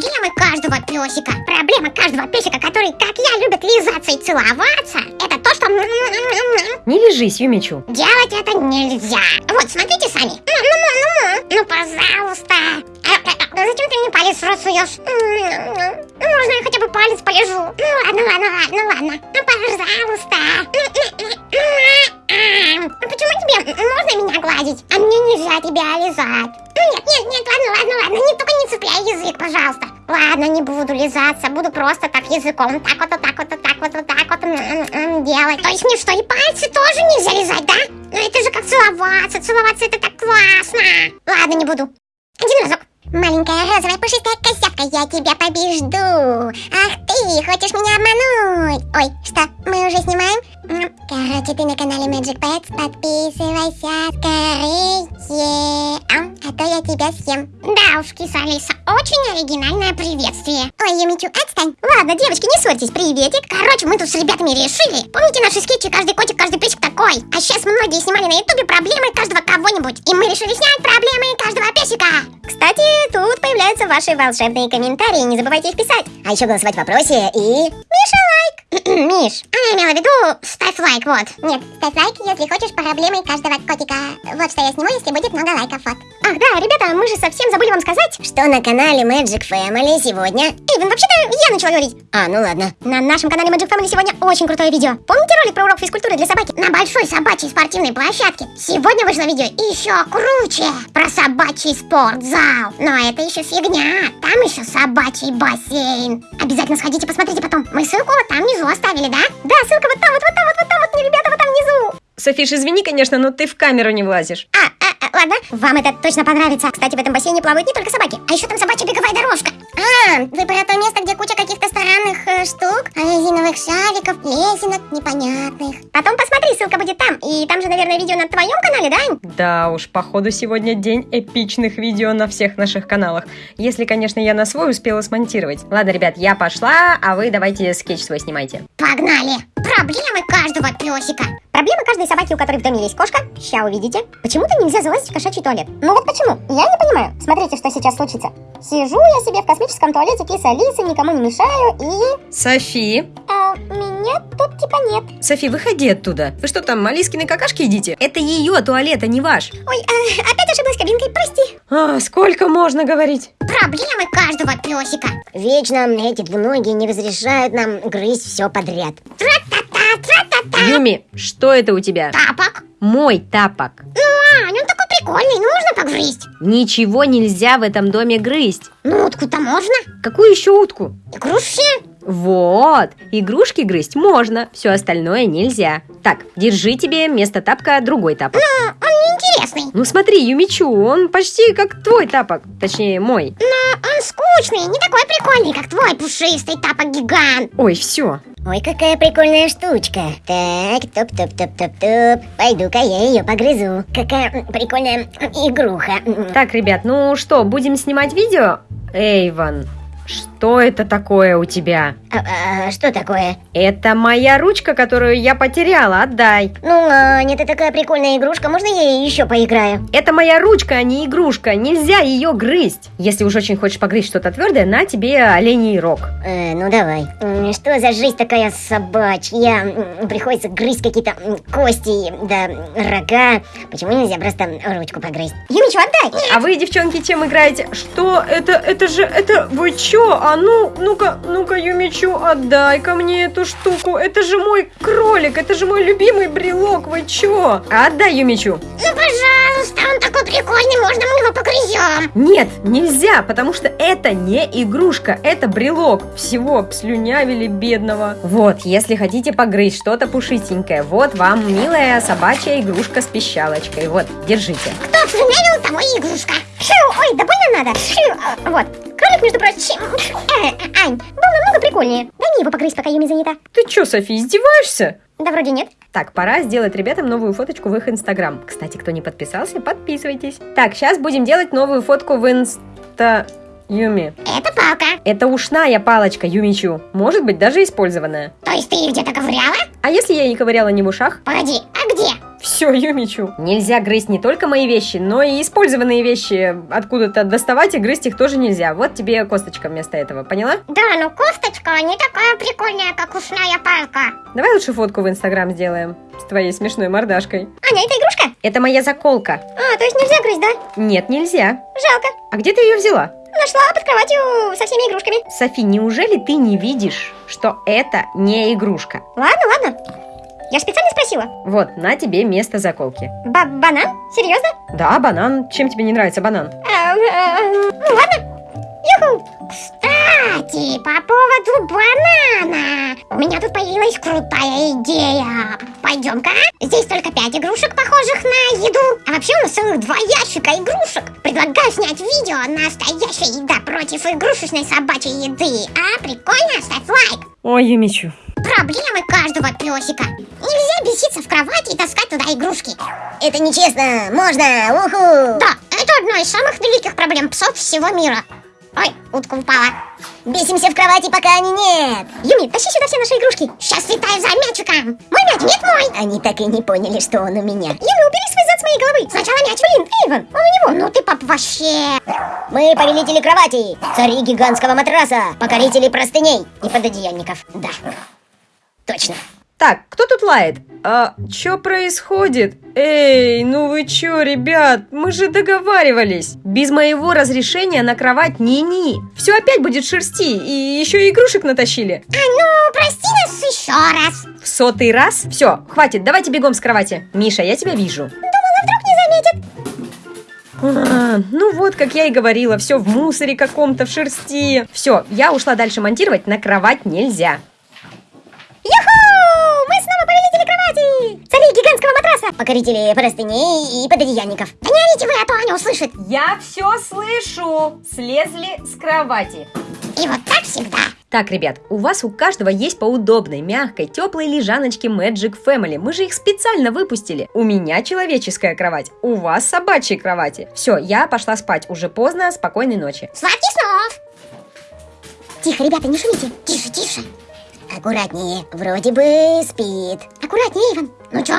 Проблемы каждого песика. Проблема каждого песика, который, как я, любит лизаться и целоваться, это то, что Не лежись, Юмичу. делать это нельзя. Вот, смотрите сами. Ну, ну, ну, ну, ну, пожалуйста. А, а, а, зачем ты мне палец в рот суешь? Ну, можно я хотя бы палец полежу? Ну, ладно, ладно, ладно, ладно. Ну, пожалуйста. Ну, почему тебе можно меня гладить, а мне нельзя тебя лизать? Нет, нет, нет, ладно, ладно, ладно, не, только не цепляй язык, пожалуйста. Ладно, не буду лизаться, буду просто так языком, так вот, вот так вот, вот так вот, вот так вот м, делать. То есть мне что, и пальцы тоже нельзя лизать, да? Ну это же как целоваться, целоваться это так классно. Ладно, не буду. Один разок. Маленькая розовая пушистая козявка, я тебя побежду. Ах ты, хочешь меня обмануть? Ой, что, мы уже снимаем? Короче, ты на канале Magic Pets, подписывайся скорее, а то я тебя съем. Да уж, киса Алиса, очень оригинальное приветствие. Ой, Юмичу, отстань. Ладно, девочки, не ссорьтесь, приветик. Короче, мы тут с ребятами решили. Помните наши скетчи «Каждый котик, каждый песик такой»? А сейчас многие снимали на ютубе проблемы каждого кого-нибудь. И мы решили снять проблемы каждого песика. Кстати, тут появляются ваши волшебные комментарии, не забывайте их писать. А еще голосовать в вопросе и... Миша лайк! Миш, она имела в виду ставь лайк, вот. Нет, ставь лайк, если хочешь проблемы каждого котика. Вот что я сниму, если будет много лайков, вот. Ах, да, ребята, мы же совсем забыли вам сказать, что на канале Magic Family сегодня... Эйвен, вообще-то я начала говорить. А, ну ладно. На нашем канале Magic Family сегодня очень крутое видео. Помните ролик про урок физкультуры для собаки? На большой собачьей спортивной площадке. Сегодня вышло видео еще круче. Про собачий спортзал. Но это еще фигня. Там еще собачий бассейн. Обязательно сходите, посмотрите потом. Мы ссылку вот там внизу оставили, да? Да, ссылка вот там, вот, вот там, вот, вот там, вот, ребята, вот там внизу. Софиш, извини, конечно, но ты в камеру не влазишь. А, а, а, ладно, вам это точно понравится. Кстати, в этом бассейне плавают не только собаки, а еще там собачья беговая дорожка. А, вы про то место, резиновых шариков, лесенок непонятных. Потом посмотри, ссылка будет там. И там же, наверное, видео на твоем канале, да, Ань? Да уж, походу сегодня день эпичных видео на всех наших каналах. Если, конечно, я на свой успела смонтировать. Ладно, ребят, я пошла, а вы давайте скетч свой снимайте. Погнали! Проблемы каждого песика. Проблема каждой собаки, у которой в доме есть кошка. Ща увидите. Почему-то нельзя залазить в кошачий туалет. Ну вот почему? Я не понимаю. Смотрите, что сейчас случится. Сижу я себе в космическом туалете киса Алисы, никому не мешаю и... Софи, А, меня тут типа нет. Софи, выходи оттуда. Вы что там, Алискины какашки едите? Это ее туалет, а не ваш. Ой, а, опять ошиблась кабинкой, прости. А, сколько можно говорить? Проблемы каждого песика. Вечно эти двуногие не разрешают нам грызть все подряд. Тра-та-та. Юми, что это у тебя? Тапок. Мой тапок. Ну, Ань, он такой прикольный, ну можно погрызть? Ничего нельзя в этом доме грызть. Ну, утку-то можно. Какую еще утку? Игрушки. Вот, игрушки грызть можно, все остальное нельзя. Так, держи тебе вместо тапка другой тапок. Ну, он неинтересный. Ну смотри, Юмичу, он почти как твой тапок, точнее мой. Но он скучный, не такой прикольный, как твой пушистый тапок-гигант. Ой, все. Ой, какая прикольная штучка. Так, топ-топ-топ-топ-топ. Пойду-ка я ее погрызу. Какая прикольная игруха. Так, ребят, ну что, будем снимать видео? Эйван, что это такое у тебя? А, а, что такое? Это моя ручка, которую я потеряла, отдай. Ну, Аня, это такая прикольная игрушка, можно я ей еще поиграю? Это моя ручка, а не игрушка, нельзя ее грызть. Если уж очень хочешь погрызть что-то твердое, на тебе оленей рог. Э, ну давай. Что за жизнь такая собачья? Приходится грызть какие-то кости, да, рога. Почему нельзя просто ручку погрызть? Юмичу, отдай! А вы, девчонки, чем играете? Что? Это, это же, это, вы чё? А ну, ну-ка, ну-ка, Юмичу, отдай-ка мне эту штуку. Это же мой кролик, это же мой любимый брелок, вы чё? Отдай, Юмичу. Ну, пожалуйста, он такой прикольный, можно мы его погрызем? Нет, нельзя, потому что это не игрушка, это брелок. Всего обслюнявили бедного. Вот, если хотите погрызть что-то пушистенькое, вот вам милая собачья игрушка с пищалочкой. Вот, держите. Кто слюнявил, того и игрушка. Ой, да больно надо. А, вот. Кролик, между прочим. Э, э, Ань, был намного прикольнее. Дай мне его погрызть, пока Юми занята. Ты чё, Софи, издеваешься? Да вроде нет. Так, пора сделать ребятам новую фоточку в их инстаграм. Кстати, кто не подписался, подписывайтесь. Так, сейчас будем делать новую фотку в инста... Юми. Это палка. Это ушная палочка, Юмичу. Может быть, даже использованная. То есть ты их где-то ковыряла? А если я не ковыряла не в ушах? Погоди, а где? Все, Юмичу. Нельзя грызть не только мои вещи, но и использованные вещи откуда-то доставать и грызть их тоже нельзя. Вот тебе косточка вместо этого, поняла? Да, но кофточка не такая прикольная, как ушная палка. Давай лучше фотку в Инстаграм сделаем с твоей смешной мордашкой. Аня, это игрушка? Это моя заколка. А, то есть нельзя грызть, да? Нет, нельзя. Жалко. А где ты ее взяла? Нашла под кроватью со всеми игрушками. Софи, неужели ты не видишь, что это не игрушка? Ладно, ладно. Я специально спросила. Вот, на тебе место заколки. Ба банан? Серьезно? Да, банан. Чем тебе не нравится банан? А, а, ну ладно. Кстати, по поводу банана. У меня тут появилась крутая идея. Пойдем-ка. Здесь только пять игрушек, похожих на еду. А вообще у нас целых два ящика игрушек. Предлагаю снять видео «Настоящая еда против игрушечной собачьей еды». А, прикольно? Ставь лайк. Ой, Юмичу. Проблемы каждого песика. Нельзя беситься в кровати и таскать туда игрушки. Это нечестно. Можно. Уху. Да, это одна из самых великих проблем псов всего мира. Ой, утка упала. Бесимся в кровати, пока они нет. Юми, тащи сюда все наши игрушки. Сейчас летаю за мячиком. Мой мяч, нет мой. Они так и не поняли, что он у меня. Юми, убери свой зад с моей головы. Сначала мяч. Блин, Эйвен, он у него. Ну ты, пап, вообще. Мы повелители кровати, цари гигантского матраса, покорители простыней и пододеяльников. Да, точно. Так, кто тут лает? А что происходит? Эй, ну вы чё, ребят, мы же договаривались. Без моего разрешения на кровать ни-ни. Все опять будет шерсти, и еще и игрушек натащили. А ну, прости нас еще раз. В сотый раз? Все, хватит, давайте бегом с кровати. Миша, я тебя вижу. Думала, вдруг не заметит. А, ну вот, как я и говорила, все в мусоре каком-то, в шерсти. Все, я ушла дальше монтировать, на кровать нельзя. Юху! Цари гигантского матраса! Покорители простыней и пододеяльников. Да не орите вы, а то Аня услышит. Я все слышу. Слезли с кровати. И вот так всегда. Так, ребят, у вас у каждого есть по удобной, мягкой, теплой лежаночке Magic Family. Мы же их специально выпустили. У меня человеческая кровать, у вас собачьи кровати. Все, я пошла спать. Уже поздно, спокойной ночи. Сладких снов! Тихо, ребята, не шумите. Тише, тише. Аккуратнее. Вроде бы спит. Аккуратнее, Эйвен. Ну чё?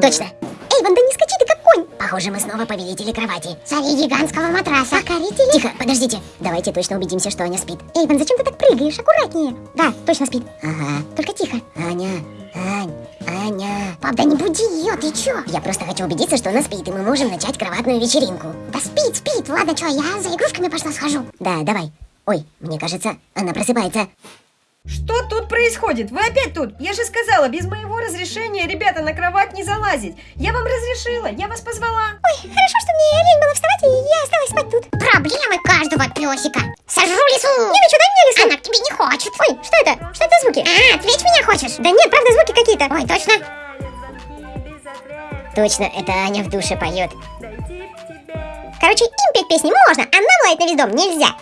Точно. Эйвен, да не скачи ты как конь. Похоже, мы снова повелители кровати. Цари гигантского матраса. Покорители. Тихо, подождите. Давайте точно убедимся, что Аня спит. Эйвен, зачем ты так прыгаешь? Аккуратнее. Да, точно спит. Ага. Только тихо. Аня, Ань, Аня. Пап, да не буди ее, ты чё? Я просто хочу убедиться, что она спит, и мы можем начать кроватную вечеринку. Да спит, спит. Ладно, чё, я за игрушками пошла схожу. Да, давай. Ой, мне кажется, она просыпается. Что тут происходит? Вы опять тут? Я же сказала, без моего разрешения, ребята, на кровать не залазить. Я вам разрешила, я вас позвала. Ой, хорошо, что мне лень было вставать, и я осталась спать тут. Проблемы каждого песика. Сожру лесу. Юми, дай мне лесу. Она к тебе не хочет. Ой, что это? Что это за звуки? А, ответь меня хочешь? Да нет, правда, звуки какие-то. Ой, точно? Точно, это Аня в душе поет. Короче, им петь песни можно, а нам лаять на весь дом нельзя.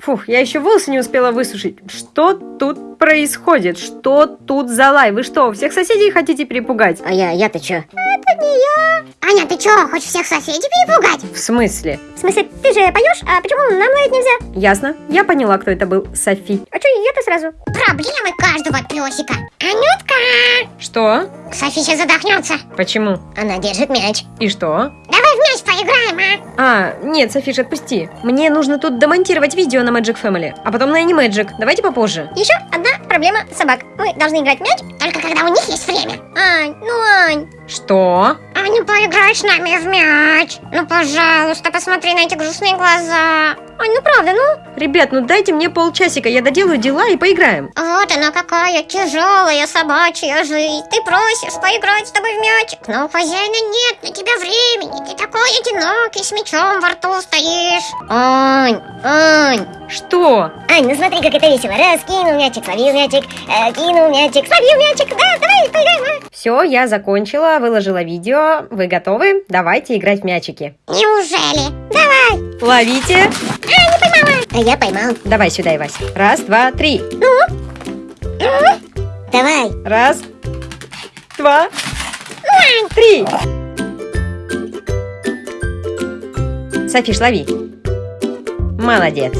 Фух, я еще волосы не успела высушить. Что тут происходит? Что тут за лай? Вы что, всех соседей хотите перепугать? А я, я-то чё? Это не я. Аня, ты чё, хочешь всех соседей перепугать? В смысле? В смысле, ты же поешь, а почему нам лаять нельзя? Ясно. Я поняла, кто это был. Софи. Сразу? Проблемы каждого песика. Анютка! Что? Софи сейчас задохнется. Почему? Она держит мяч. И что? Давай в мяч поиграем, а? А, нет, Софиш, отпусти. Мне нужно тут домонтировать видео на Magic Family, а потом на Animagic. Давайте попозже. Еще одна проблема собак. Мы должны играть в мяч только когда у них есть время. Ань, ну Ань. Что? Аня, поиграй с нами в мяч. Ну, пожалуйста, посмотри на эти грустные глаза. Ань, ну правда, ну? Ребят, ну дайте мне полчасика, я доделаю дела и поиграем. Вот она какая тяжелая собачья жизнь. Ты просишь поиграть с тобой в мячик, но у хозяина нет на тебя времени. Ты такой одинокий, с мячом во рту стоишь. Ань, Ань. Что? Ань, ну смотри, как это весело. Раз, кинул мячик, словил мячик, э, кинул мячик, словил мячик. Да, давай, поиграем, а? Все, я закончила, выложила видео. Вы готовы? Давайте играть в мячики. Неужели? Давай. Ловите. А, не поймала. А я поймал. Давай сюда, Ивась. Раз, два, три. Давай. Раз, два, три. Софиш, лови. Молодец.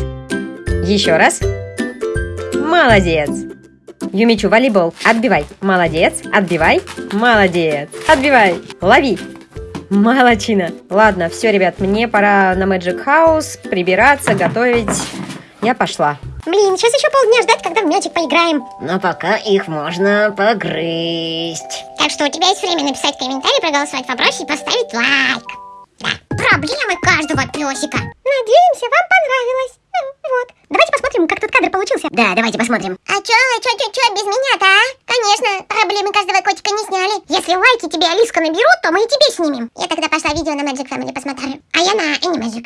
Еще раз. Молодец. Юмичу, волейбол. Отбивай. Молодец. Отбивай. Молодец. Отбивай. Лови. Молодчина. Ладно, все, ребят, мне пора на Magic House прибираться, готовить. Я пошла. Блин, сейчас еще полдня ждать, когда в мячик поиграем. Но пока их можно погрызть. Так что у тебя есть время написать комментарий, проголосовать в вопросе и поставить лайк. Да, проблемы каждого песика. Надеемся, вам понравилось. Вот. Давайте посмотрим, как тут кадр получился. Да, давайте посмотрим. А чё, чё, чё, чё, без меня-то, а? Конечно, проблемы каждого котика не сняли. Если лайки тебе Алиска наберут, то мы и тебе снимем. Я тогда пошла видео на Magic Family посмотрю. А я на Animagic.